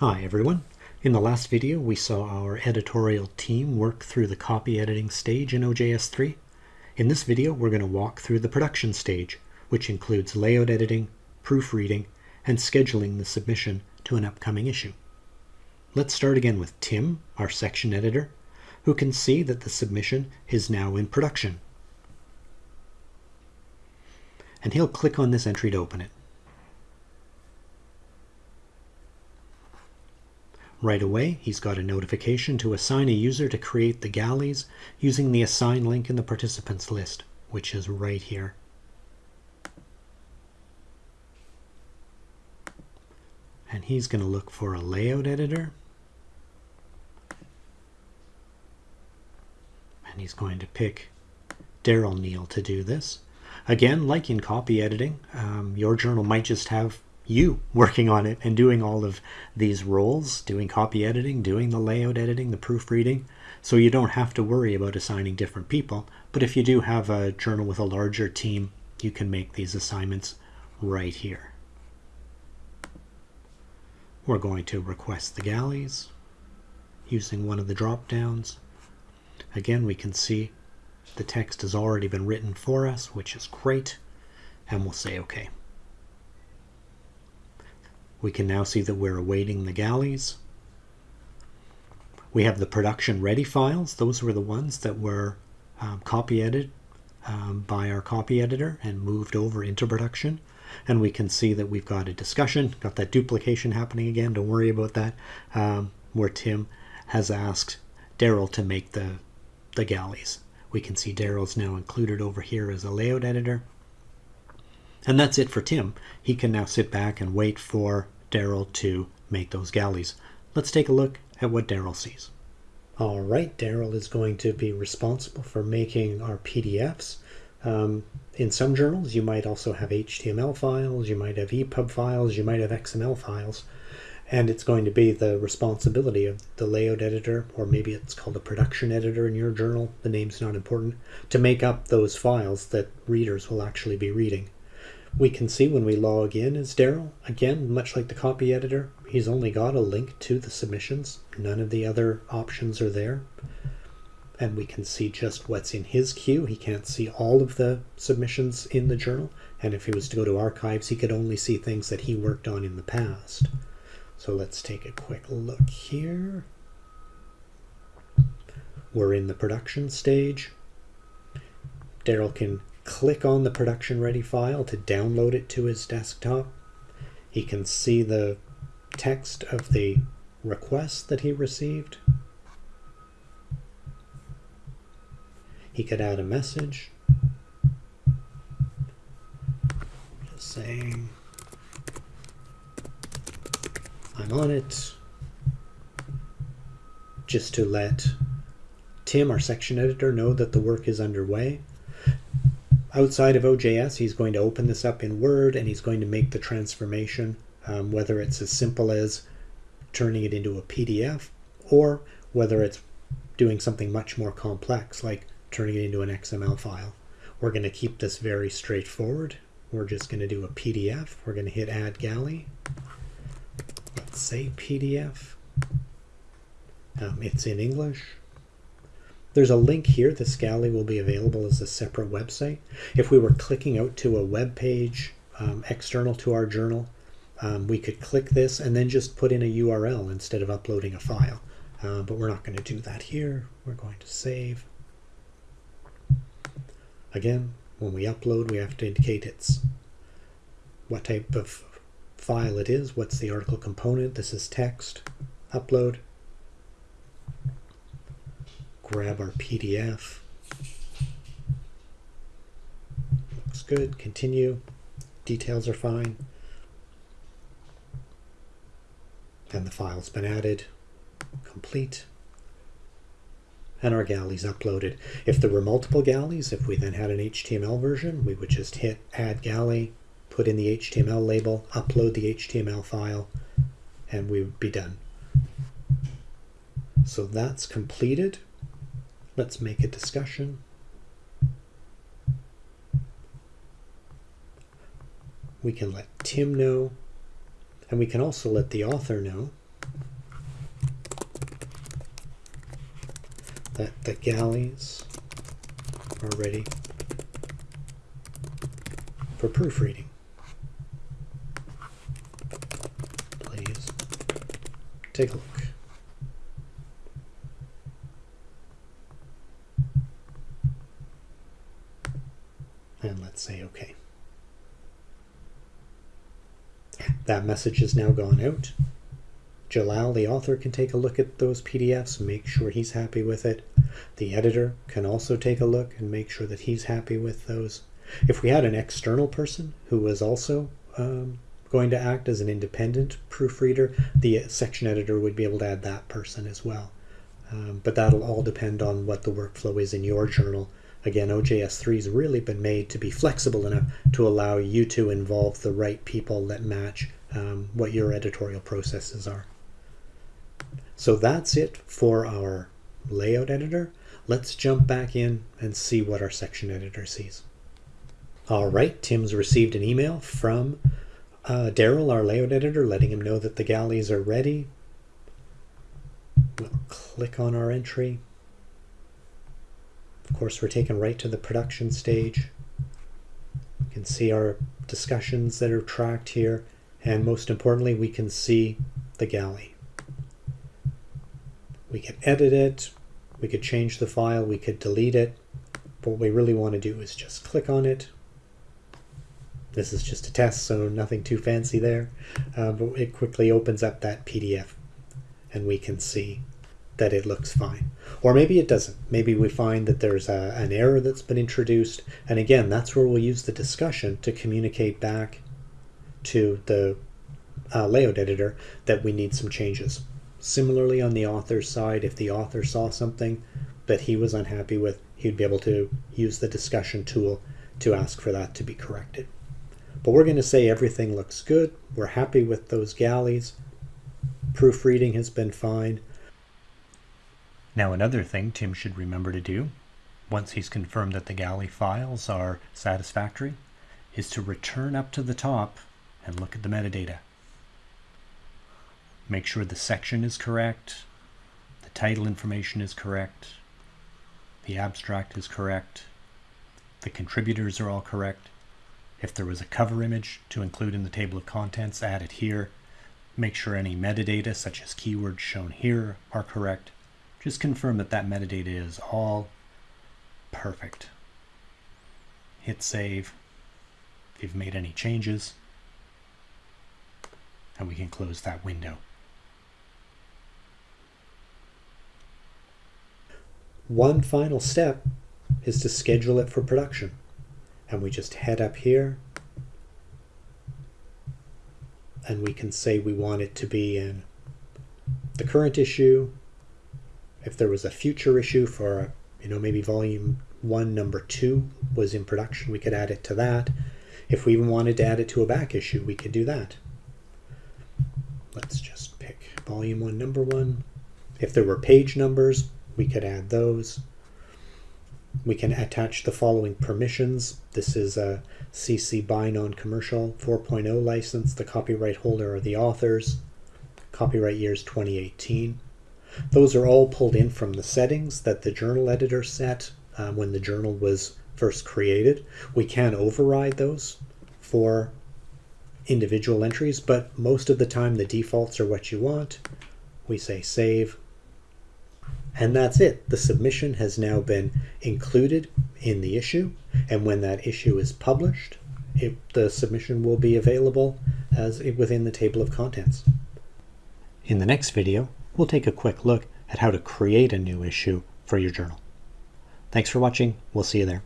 Hi everyone. In the last video we saw our editorial team work through the copy editing stage in OJS3. In this video we're going to walk through the production stage, which includes layout editing, proofreading, and scheduling the submission to an upcoming issue. Let's start again with Tim, our section editor, who can see that the submission is now in production. And he'll click on this entry to open it. Right away, he's got a notification to assign a user to create the galleys using the assign link in the participants list, which is right here. And he's going to look for a layout editor. And he's going to pick Daryl Neal to do this. Again, like in copy editing, um, your journal might just have you working on it and doing all of these roles, doing copy editing, doing the layout editing, the proofreading. So you don't have to worry about assigning different people. But if you do have a journal with a larger team, you can make these assignments right here. We're going to request the galleys using one of the drop downs. Again, we can see the text has already been written for us, which is great. And we'll say OK. We can now see that we're awaiting the galleys. We have the production ready files. Those were the ones that were um, copy edited um, by our copy editor and moved over into production. And we can see that we've got a discussion, got that duplication happening again. Don't worry about that. Um, where Tim has asked Daryl to make the, the galleys. We can see Daryl's now included over here as a layout editor. And that's it for Tim. He can now sit back and wait for Daryl to make those galleys. Let's take a look at what Daryl sees. All right, Daryl is going to be responsible for making our PDFs. Um, in some journals, you might also have HTML files, you might have EPUB files, you might have XML files, and it's going to be the responsibility of the layout editor, or maybe it's called a production editor in your journal, the name's not important, to make up those files that readers will actually be reading. We can see when we log in as Daryl, again, much like the copy editor, he's only got a link to the submissions. None of the other options are there. And we can see just what's in his queue. He can't see all of the submissions in the journal. And if he was to go to archives, he could only see things that he worked on in the past. So let's take a quick look here. We're in the production stage. Daryl can click on the production ready file to download it to his desktop. He can see the text of the request that he received. He could add a message just saying, I'm on it, just to let Tim, our section editor, know that the work is underway. Outside of OJS, he's going to open this up in Word and he's going to make the transformation, um, whether it's as simple as turning it into a PDF or whether it's doing something much more complex like turning it into an XML file. We're going to keep this very straightforward. We're just going to do a PDF. We're going to hit Add Galley. Let's say PDF. Um, it's in English. There's a link here. This galley will be available as a separate website. If we were clicking out to a web page um, external to our journal, um, we could click this and then just put in a URL instead of uploading a file. Uh, but we're not going to do that here. We're going to save. Again, when we upload, we have to indicate it's what type of file it is, what's the article component. This is text, upload grab our PDF. Looks good. Continue. Details are fine. And the file's been added. Complete. And our galley's uploaded. If there were multiple galleys, if we then had an HTML version, we would just hit Add Galley, put in the HTML label, upload the HTML file, and we would be done. So that's completed. Let's make a discussion. We can let Tim know, and we can also let the author know that the galleys are ready for proofreading. Please take a look. Say OK. That message has now gone out. Jalal, the author, can take a look at those PDFs, make sure he's happy with it. The editor can also take a look and make sure that he's happy with those. If we had an external person who was also um, going to act as an independent proofreader, the section editor would be able to add that person as well. Um, but that'll all depend on what the workflow is in your journal. Again, OJS3 has really been made to be flexible enough to allow you to involve the right people that match um, what your editorial processes are. So that's it for our layout editor. Let's jump back in and see what our section editor sees. All right, Tim's received an email from uh, Daryl, our layout editor, letting him know that the galleys are ready. We'll click on our entry. Of course, we're taken right to the production stage. You can see our discussions that are tracked here, and most importantly, we can see the galley. We can edit it, we could change the file, we could delete it, but what we really want to do is just click on it. This is just a test, so nothing too fancy there, uh, but it quickly opens up that PDF and we can see that it looks fine. Or maybe it doesn't. Maybe we find that there's a, an error that's been introduced. And again, that's where we'll use the discussion to communicate back to the uh, layout editor that we need some changes. Similarly, on the author's side, if the author saw something that he was unhappy with, he'd be able to use the discussion tool to ask for that to be corrected. But we're going to say everything looks good. We're happy with those galleys. Proofreading has been fine. Now another thing Tim should remember to do, once he's confirmed that the galley files are satisfactory, is to return up to the top and look at the metadata. Make sure the section is correct, the title information is correct, the abstract is correct, the contributors are all correct. If there was a cover image to include in the table of contents, add it here. Make sure any metadata, such as keywords shown here, are correct. Just confirm that that metadata is all perfect. Hit save if you've made any changes, and we can close that window. One final step is to schedule it for production. And we just head up here and we can say we want it to be in the current issue. If there was a future issue for, you know, maybe volume one, number two was in production, we could add it to that. If we even wanted to add it to a back issue, we could do that. Let's just pick volume one, number one. If there were page numbers, we could add those. We can attach the following permissions. This is a CC BY non-commercial 4.0 license. The copyright holder are the authors. Copyright years 2018. Those are all pulled in from the settings that the journal editor set um, when the journal was first created. We can override those for individual entries, but most of the time the defaults are what you want. We say save, and that's it. The submission has now been included in the issue. And when that issue is published, it, the submission will be available as within the table of contents. In the next video, we'll take a quick look at how to create a new issue for your journal. Thanks for watching. We'll see you there.